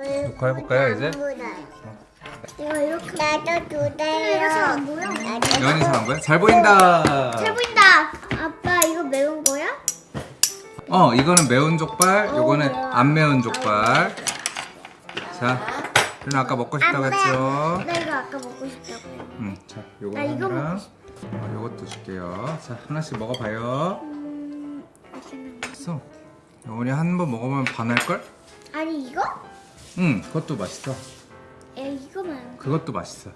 녹화해볼까요, 이제? 이거 이렇게 나도 두 대요. 이렇게 안 보여? 여원이 잘한 거야? 잘 보인다. 잘 보인다. 아빠 이거 매운 거야? 어, 이거는 매운 족발, 어, 매워. 안 매운 족발. 자, 누나 아까 먹고 싶다고 안 했죠? 나 이거 아까 먹고 싶다고. 응, 자, 요거 나 이거 하나랑 어, 요것도 줄게요. 자, 하나씩 먹어봐요. 음, 맛있는 거. 됐어. 여원이 한 번 먹으면 반할걸? 아니 이거? 응, 그것도 맛있어. 에 이거 말고. 그것도 맛있어.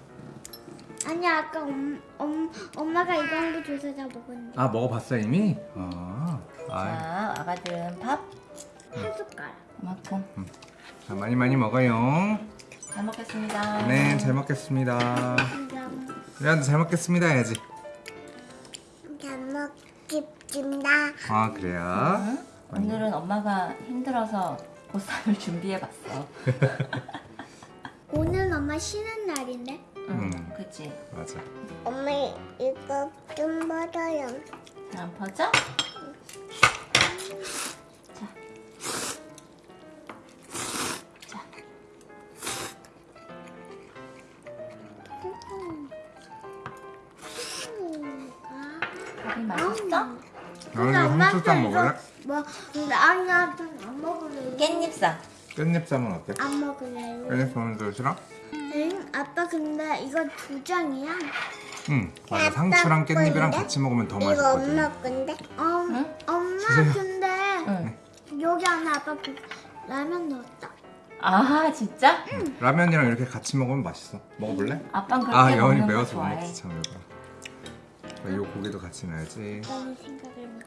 아니 아까 엄, 엄, 엄마가 이거 한개 줘서 다 먹었는데 아, 먹어봤어 이미? 아, 아, 자, 아가들은 밥 한 숟가락. 이만큼 자, 많이 많이 먹어요. 잘 먹겠습니다. 네, 잘 먹겠습니다. 우리한테 잘 먹겠습니다 해야지. 잘 먹겠습니다. 아, 그래요? 응? 오늘은 엄마가 힘들어서 보쌈을 준비해봤어. 오늘 엄마 쉬는 날인데? 응, 음. 그치. 맞아. 엄마 이거 좀 먹어요. 안 퍼져? 자. 자, 밥이 맛있어? 여원이 홍초장 먹을래? 뭐 근데 아니 나안 먹을래. 깻잎쌈. 깻잎쌈은 어때? 안 먹을래요. 깻잎쌈은 좀 싫어? 응? 아빠 근데 이거 두 장이야? 응. 맞아. 상추랑 깻잎이랑 같이 먹으면 더 맛있거든. 건데? 어, 응? 엄마 주세요. 근데 응. 여기 안에 아빠 그 라면 넣었다. 아, 진짜? 라면이랑 이렇게 같이 먹으면 맛있어. 먹어볼래? 아빠는 그렇게 아, 먹는 거 매워서 못 좋아해. 먹지 참 이거. 이 고기도 같이 넣어야지. 라는 생각을 못.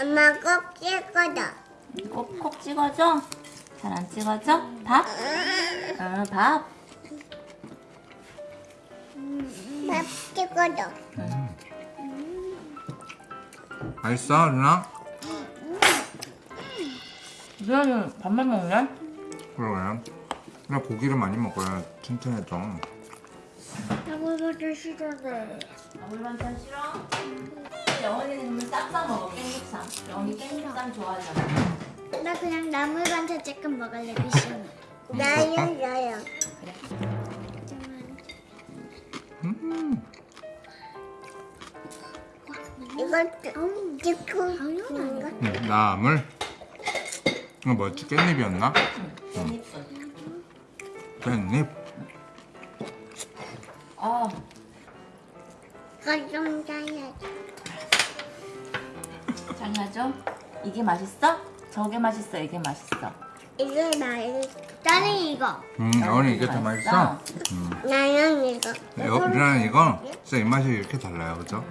엄마 꼭 찍어줘. 꼭꼭 찍어줘? 잘 안 찍어져? 밥? 응, 밥. 밥 찍어줘. 맛있어, 누나? 누나는 밥만 먹냐? 그러면 그냥 고기를 많이 먹어야 튼튼해져. 나보다 싫어해. 나물 반찬 싫어? 영원이는 그러면 쌈싸 먹어, 깻잎쌈. 영원이 깻잎쌈 좋아하잖아. 나 그냥 나물 반찬 조금 먹을래 미션. 나요, 나요. 음, 이거 찍고 당연한가? 음, 나물. 이거 뭐였지? 깻잎이었나? 깻잎. 깻잎. 아, 가좀 짜야지. 장난죠? 이게 맛있어? 저게 맛있어, 이게 맛있어. 이게 맛있어. 나는 이거. 음, 여원이 이게 더 맛있어? 음. 나는 이거. 여, 누나는 이거 진짜 입맛이 이렇게 달라요, 그죠?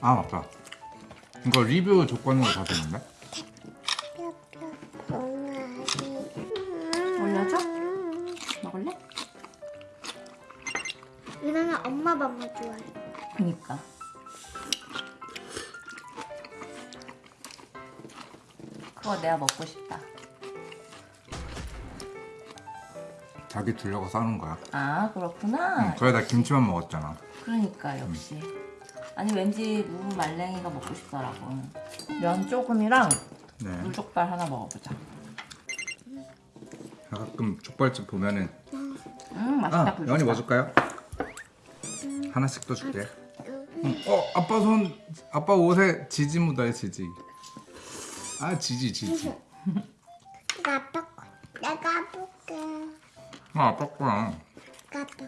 아, 맞다. 이거 리뷰 조건으로 다 되는데? 올려줘? 먹을래? 이나는 엄마 밥만 좋아해. 그니까. 그거 내가 먹고 싶다. 자기 주려고 싸는 거야. 아, 그렇구나. 응, 그래다 김치만 먹었잖아. 그러니까 역시 아니 왠지 무 말랭이가 먹고 싶더라고 면 조금이랑 네. 물족발 하나 먹어보자 가끔 족발집 보면은 음 맛있다 아, 여원이 뭐 줄까요? 하나씩 더 줄게. 응. 어, 아빠 손, 아빠 옷에 지지 묻어요, 지지. 아, 지지, 지지. 나도 내가 볼게. 아, 아빠 거야. 나도.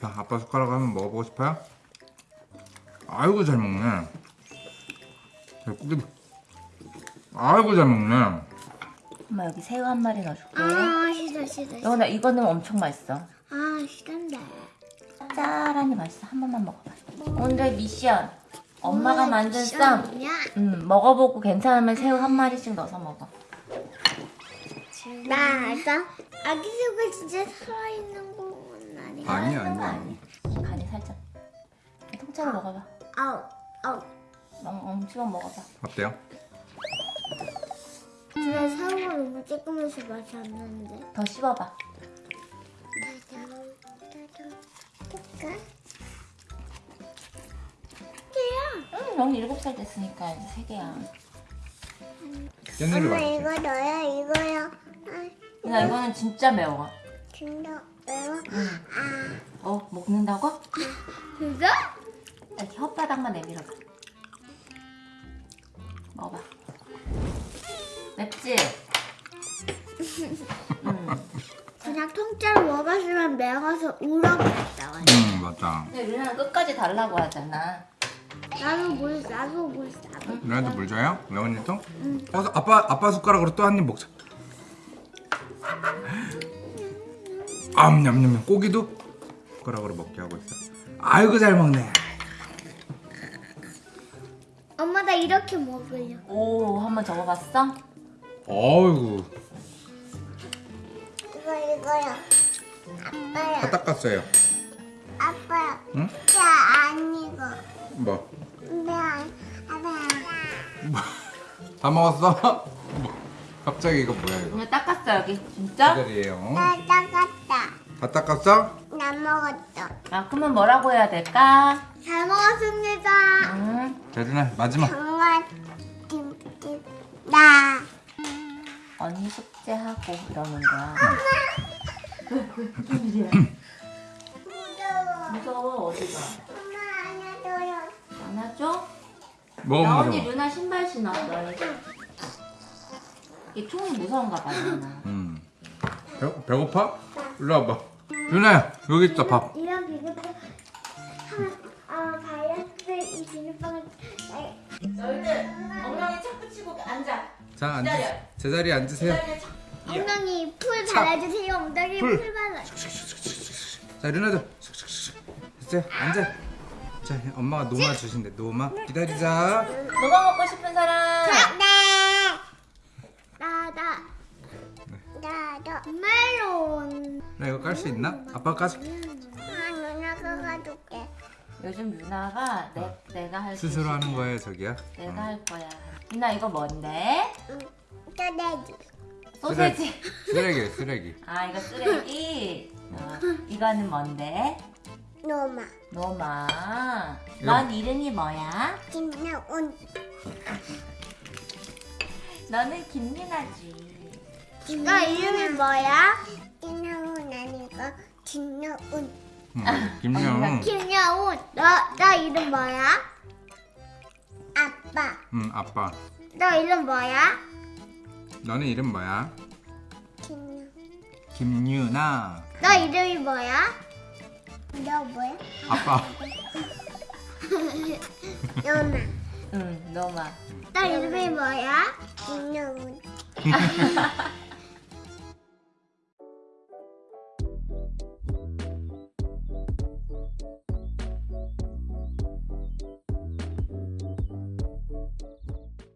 자, 아빠 숟가락 한번 먹어보고 싶어요? 아이고, 잘 먹네. 자, 꾸기. 아이고, 잘 먹네. 엄마 여기 새우 한 마리 넣어줄게 아 싫어 싫어. 여원아 이거 넣으면 엄청 맛있어 아 싫은데. 짜라니 맛있어 한 번만 먹어봐 오늘의 미션 엄마가 만든 쌈? 음, 먹어보고 괜찮으면 새우 한 마리씩 넣어서 먹어 나 알아? 아기 새우가 진짜 살아있는 건 아니야? 아니, 아니, 거 아니. 아니 간이 살짝 통째로 먹어봐 아우 아우. 엉 씹어 먹어봐 어때요? 근데 새우가 너무 조그매서 맛이 안 나는데. 더 씹어봐 깨야. 응, 영이 일곱 살 됐으니까 이제 세 개야. 깻잎을 엄마 맛있지? 이거 너야 이거야. 아, 유나 이거는 진짜 매워. 진짜 매워. 응. 아, 어 먹는다고? 진짜? 이렇게 혓바닥만 내밀어봐. 먹어봐. 맵지? 응. 그냥 통째로 먹었으면 매워서 울어버렸다. 완전. 응 맞다 근데 유나는 끝까지 달라고 하잖아. 나도 물, 나도 물, 나도. 누나도 물 줘요? 레원이도? 응 어, 아빠 아빠 숟가락으로 또 한 입 먹자 암 냠냠냠 고기도 숟가락으로 먹게 하고 있어 아이고 잘 먹네 엄마 나 이렇게 먹으려. 오, 한번 접어봤어? 어이구 이거 이거야. 아빠야. 다 닦았어요 아빠야. 응? 야 아니고. 뭐? 네, 아빠야. 다 먹었어? 뭐? 갑자기 이거 뭐야 이거 오늘 닦았어 여기. 진짜? 기다리에요 나 따갔다. 다 닦았어? 나 먹었어. 아, 그러면 뭐라고 해야 될까? 잘 먹었습니다. 응. 재준아 마지막 정말 나. 언니 숙제하고 이러는 거야. 무서워. 무서워 어디가? 나 언니 무서워? 누나 신발 신었어. 이 총이 무서운가 봐 누나. 음. 배, 배고파? 일로 와봐 윤아야 여기 있다 밥 이런 비빔밥 하면 아 다이어트 이 비빔밥은 나- 너희들 엉덩이 착 붙이고 앉아. 자 앉으 기다려. 제자리에 앉으세요 기다려, 착. 엉덩이 풀 차. 발라주세요. 엉덩이 풀. 풀 발라. 자 윤아도 됐어요 앉아 자 엄마가 노마 주신대 노마 기다리자 뭐가 먹고 싶은 사람? 네. 나다. 나도 멜론. 나 이거 깔 수 있나? 아빠 까줄게 아 누나 줄게. 요즘 유나가 내, 내가 할 스스로 있어. 하는 거예요 저기야 내가 할 거야. 유나 이거 뭔데? 응. 떠내줘. 소세지. 쓰레기 쓰레기 아 이거 쓰레기. 어, 이거는 뭔데? 노마. 노마. 이거- 넌 이름이 뭐야? 김나온. 너는 김유나지. 너 이름이 뭐야? 김나온 아니고 김나온. 음, 김영 김나온. 너 너 이름 뭐야? 아빠. 음 아빠 너 이름 뭐야? 너는 이름 뭐야? 김나. 김유나 너 이름이 뭐야? 너 뭐야? 아빠 노마. 응, 노마. 너 이름이 뭐야? 김나온.